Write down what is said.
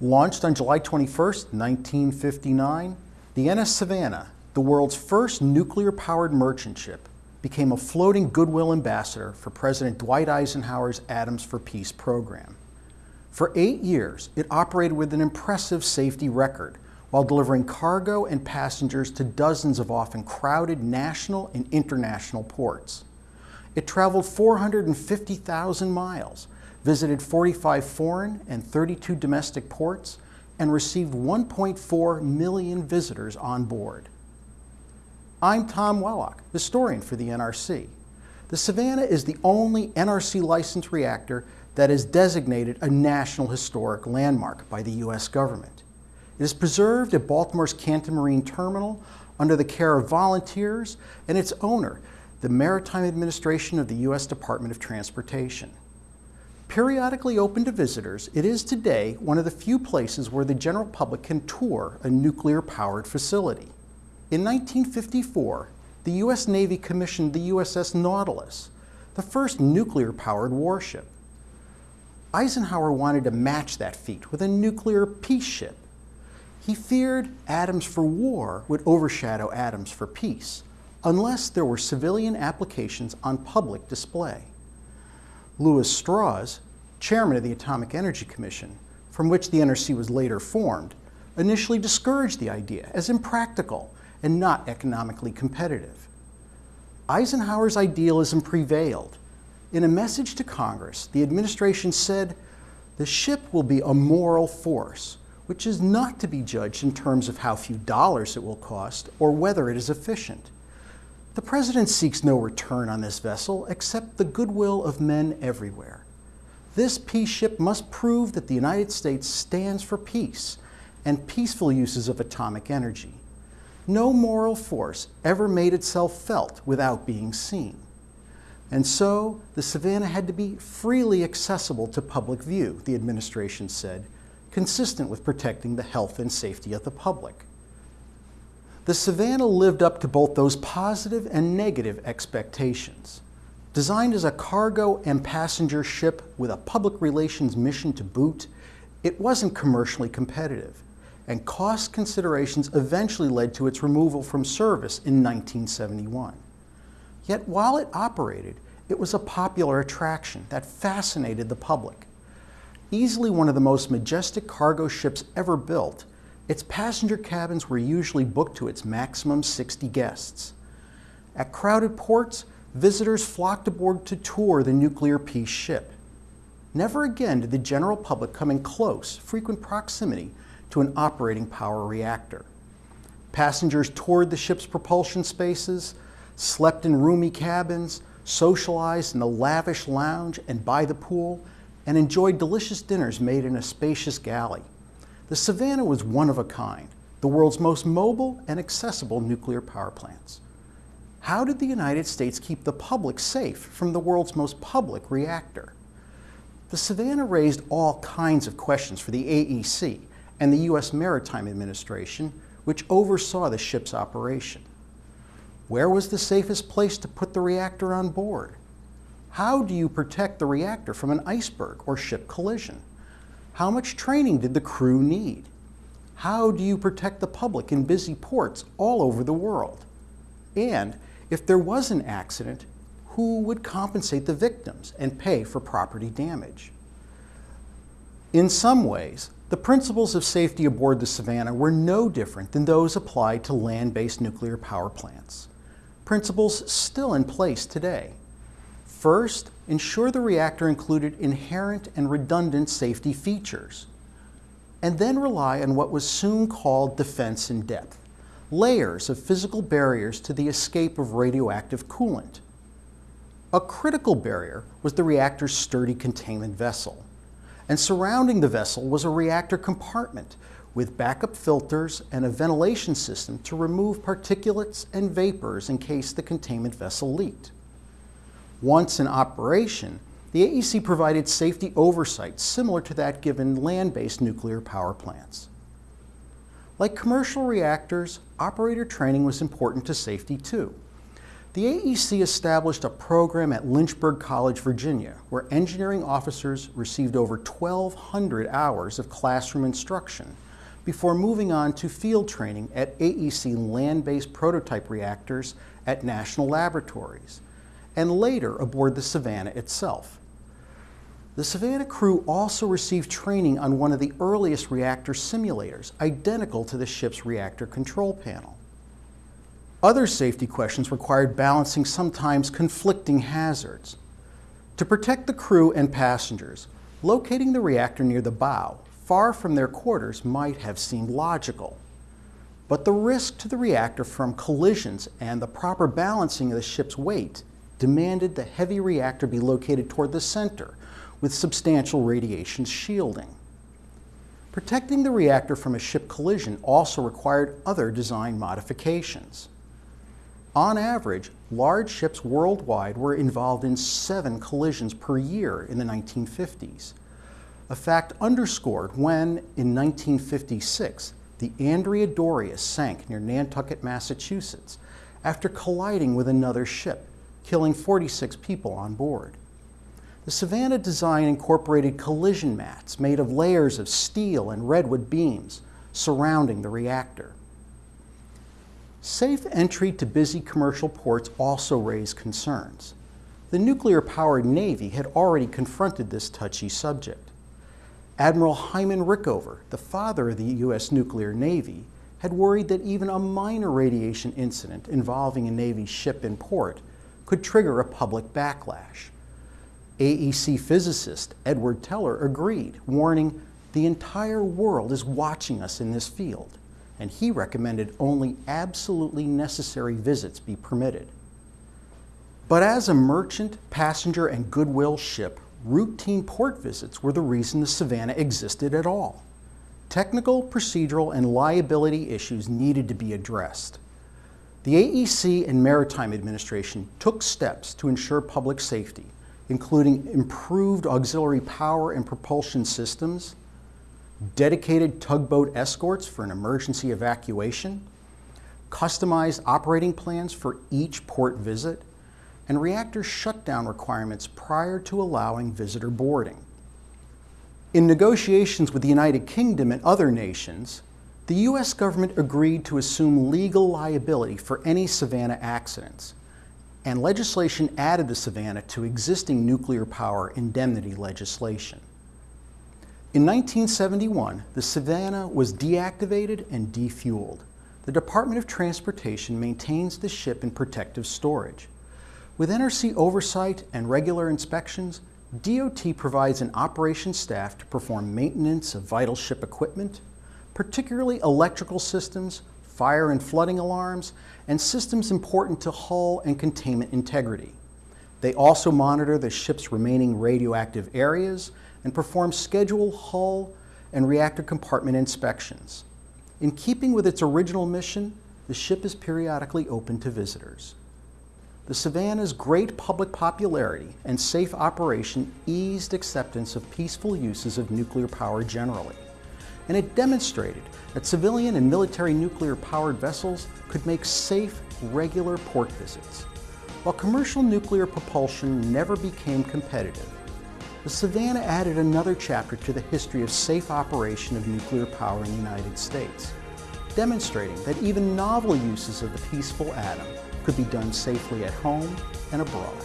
Launched on July 21, 1959, the NS Savannah, the world's first nuclear-powered merchant ship, became a floating goodwill ambassador for President Dwight Eisenhower's Atoms for Peace program. For eight years, it operated with an impressive safety record while delivering cargo and passengers to dozens of often crowded national and international ports. It traveled 450,000 miles, visited 45 foreign and 32 domestic ports, and received 1.4 million visitors on board. I'm Tom Wellock, historian for the NRC. The Savannah is the only NRC licensed reactor that is designated a National Historic Landmark by the U.S. government. It is preserved at Baltimore's Canton Marine Terminal under the care of volunteers and its owner, the Maritime Administration of the U.S. Department of Transportation. Periodically open to visitors, it is today one of the few places where the general public can tour a nuclear-powered facility. In 1954, the U.S. Navy commissioned the USS Nautilus, the first nuclear-powered warship. Eisenhower wanted to match that feat with a nuclear peace ship. He feared atoms for war would overshadow atoms for peace, unless there were civilian applications on public display. Lewis Strauss, chairman of the Atomic Energy Commission, from which the NRC was later formed, initially discouraged the idea as impractical and not economically competitive. Eisenhower's idealism prevailed. In a message to Congress, the administration said, the ship will be a moral force, which is not to be judged in terms of how few dollars it will cost or whether it is efficient. The President seeks no return on this vessel except the goodwill of men everywhere. This peace ship must prove that the United States stands for peace and peaceful uses of atomic energy. No moral force ever made itself felt without being seen. And so, the Savannah had to be freely accessible to public view, the administration said, consistent with protecting the health and safety of the public. The Savannah lived up to both those positive and negative expectations. Designed as a cargo and passenger ship with a public relations mission to boot, it wasn't commercially competitive, and cost considerations eventually led to its removal from service in 1971. Yet while it operated, it was a popular attraction that fascinated the public. Easily one of the most majestic cargo ships ever built, its passenger cabins were usually booked to its maximum 60 guests. At crowded ports, visitors flocked aboard to tour the nuclear peace ship. Never again did the general public come in close, frequent proximity to an operating power reactor. Passengers toured the ship's propulsion spaces, slept in roomy cabins, socialized in the lavish lounge and by the pool, and enjoyed delicious dinners made in a spacious galley. The Savannah was one of a kind, the world's most mobile and accessible nuclear power plants. How did the United States keep the public safe from the world's most public reactor? The Savannah raised all kinds of questions for the AEC and the U.S. Maritime Administration, which oversaw the ship's operation. Where was the safest place to put the reactor on board? How do you protect the reactor from an iceberg or ship collision? How much training did the crew need? How do you protect the public in busy ports all over the world? And if there was an accident, who would compensate the victims and pay for property damage? In some ways, the principles of safety aboard the Savannah were no different than those applied to land-based nuclear power plants. Principles still in place today. First, ensure the reactor included inherent and redundant safety features. And then rely on what was soon called defense in depth, layers of physical barriers to the escape of radioactive coolant. A critical barrier was the reactor's sturdy containment vessel. And surrounding the vessel was a reactor compartment with backup filters and a ventilation system to remove particulates and vapors in case the containment vessel leaked. Once in operation, the AEC provided safety oversight similar to that given land-based nuclear power plants. Like commercial reactors, operator training was important to safety too. The AEC established a program at Lynchburg College, Virginia, where engineering officers received over 1,200 hours of classroom instruction before moving on to field training at AEC land-based prototype reactors at national laboratories, and later aboard the Savannah itself. The Savannah crew also received training on one of the earliest reactor simulators, identical to the ship's reactor control panel. Other safety questions required balancing sometimes conflicting hazards. To protect the crew and passengers, locating the reactor near the bow, far from their quarters, might have seemed logical. But the risk to the reactor from collisions and the proper balancing of the ship's weight demanded the heavy reactor be located toward the center with substantial radiation shielding. Protecting the reactor from a ship collision also required other design modifications. On average, large ships worldwide were involved in seven collisions per year in the 1950s, a fact underscored when, in 1956, the Andrea Doria sank near Nantucket, Massachusetts, after colliding with another ship, killing 46 people on board. The Savannah design incorporated collision mats made of layers of steel and redwood beams surrounding the reactor. Safe entry to busy commercial ports also raised concerns. The nuclear-powered Navy had already confronted this touchy subject. Admiral Hyman Rickover, the father of the U.S. nuclear Navy, had worried that even a minor radiation incident involving a Navy ship in port could trigger a public backlash. AEC physicist Edward Teller agreed, warning, the entire world is watching us in this field and he recommended only absolutely necessary visits be permitted. But as a merchant, passenger, and goodwill ship, routine port visits were the reason the Savannah existed at all. Technical, procedural, and liability issues needed to be addressed. The AEC and Maritime Administration took steps to ensure public safety, including improved auxiliary power and propulsion systems, dedicated tugboat escorts for an emergency evacuation, customized operating plans for each port visit, and reactor shutdown requirements prior to allowing visitor boarding. In negotiations with the United Kingdom and other nations, the U.S. government agreed to assume legal liability for any Savannah accidents, and legislation added the Savannah to existing nuclear power indemnity legislation. In 1971, the Savannah was deactivated and defueled. The Department of Transportation maintains the ship in protective storage. With NRC oversight and regular inspections, DOT provides an operations staff to perform maintenance of vital ship equipment, particularly electrical systems, fire and flooding alarms, and systems important to hull and containment integrity. They also monitor the ship's remaining radioactive areas and perform scheduled hull and reactor compartment inspections. In keeping with its original mission, the ship is periodically open to visitors. The Savannah's great public popularity and safe operation eased acceptance of peaceful uses of nuclear power generally, and it demonstrated that civilian and military nuclear-powered vessels could make safe, regular port visits. While commercial nuclear propulsion never became competitive, the Savannah added another chapter to the history of safe operation of nuclear power in the United States, demonstrating that even novel uses of the peaceful atom could be done safely at home and abroad.